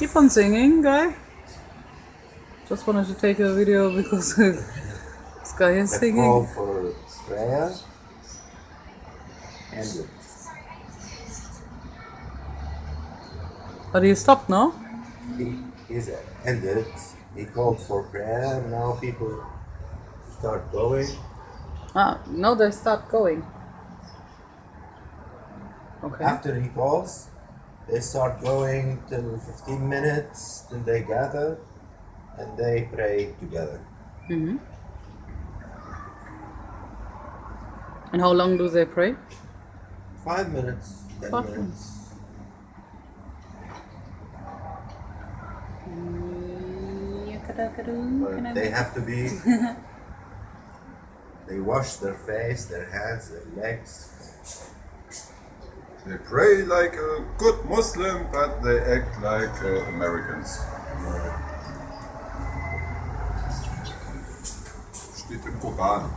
Keep on singing, guy. Just wanted to take a video because this guy is The singing. call for prayer ended. But he stopped now. He is ended. He called for prayer. Now people start going. Ah, now they start going. Okay. After he calls, they start going till 15 minutes. Then they gather and they pray together. hmm And how long do they pray? Five minutes. Ten Five minutes. But they have to be. they wash their face, their hands, their legs. They pray like a good Muslim, but they act like uh, Americans. Steht im Koran.